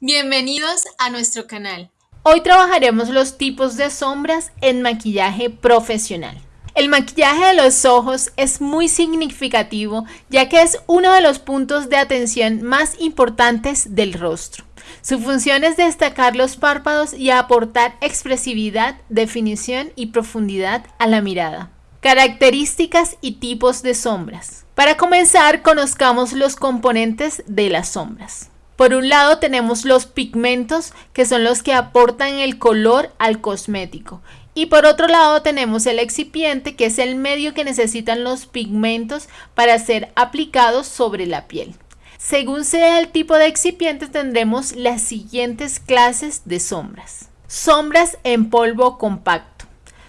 Bienvenidos a nuestro canal. Hoy trabajaremos los tipos de sombras en maquillaje profesional. El maquillaje de los ojos es muy significativo ya que es uno de los puntos de atención más importantes del rostro. Su función es destacar los párpados y aportar expresividad, definición y profundidad a la mirada. Características y tipos de sombras. Para comenzar, conozcamos los componentes de las sombras. Por un lado tenemos los pigmentos, que son los que aportan el color al cosmético. Y por otro lado tenemos el excipiente, que es el medio que necesitan los pigmentos para ser aplicados sobre la piel. Según sea el tipo de excipiente tendremos las siguientes clases de sombras. Sombras en polvo compacto.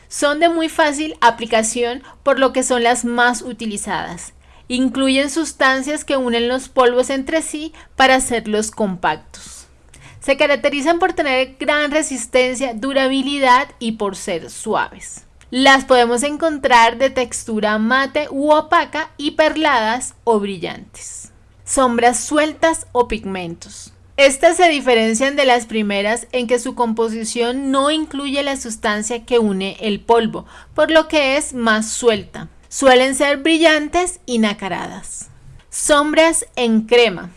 Son de muy fácil aplicación por lo que son las más utilizadas. Incluyen sustancias que unen los polvos entre sí para hacerlos compactos. Se caracterizan por tener gran resistencia, durabilidad y por ser suaves. Las podemos encontrar de textura mate u opaca y perladas o brillantes. Sombras sueltas o pigmentos. Estas se diferencian de las primeras en que su composición no incluye la sustancia que une el polvo, por lo que es más suelta. Suelen ser brillantes y nacaradas. Sombras en crema.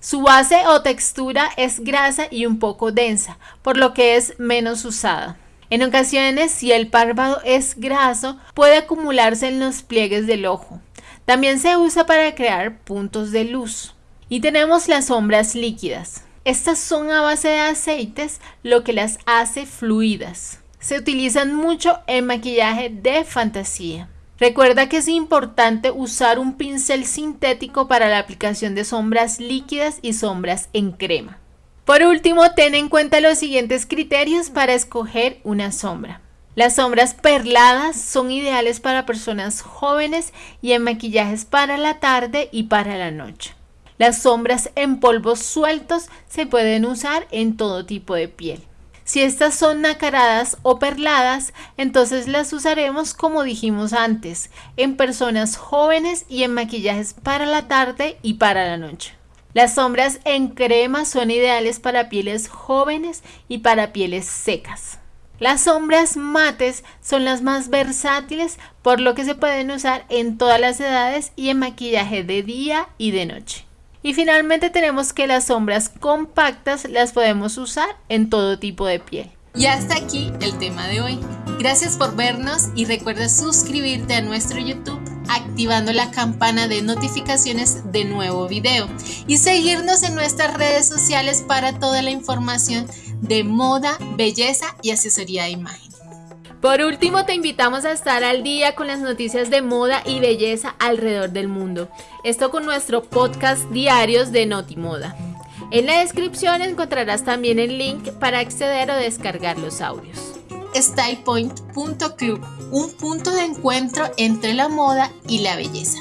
Su base o textura es grasa y un poco densa, por lo que es menos usada. En ocasiones, si el párpado es graso, puede acumularse en los pliegues del ojo. También se usa para crear puntos de luz. Y tenemos las sombras líquidas. Estas son a base de aceites, lo que las hace fluidas. Se utilizan mucho en maquillaje de fantasía. Recuerda que es importante usar un pincel sintético para la aplicación de sombras líquidas y sombras en crema. Por último, ten en cuenta los siguientes criterios para escoger una sombra. Las sombras perladas son ideales para personas jóvenes y en maquillajes para la tarde y para la noche. Las sombras en polvos sueltos se pueden usar en todo tipo de piel. Si estas son nacaradas o perladas, entonces las usaremos como dijimos antes, en personas jóvenes y en maquillajes para la tarde y para la noche. Las sombras en crema son ideales para pieles jóvenes y para pieles secas. Las sombras mates son las más versátiles por lo que se pueden usar en todas las edades y en maquillaje de día y de noche. Y finalmente tenemos que las sombras compactas las podemos usar en todo tipo de piel. Y hasta aquí el tema de hoy. Gracias por vernos y recuerda suscribirte a nuestro YouTube activando la campana de notificaciones de nuevo video y seguirnos en nuestras redes sociales para toda la información de moda, belleza y asesoría de imagen. Por último, te invitamos a estar al día con las noticias de moda y belleza alrededor del mundo. Esto con nuestro podcast diarios de Notimoda. En la descripción encontrarás también el link para acceder o descargar los audios. StylePoint.club, un punto de encuentro entre la moda y la belleza.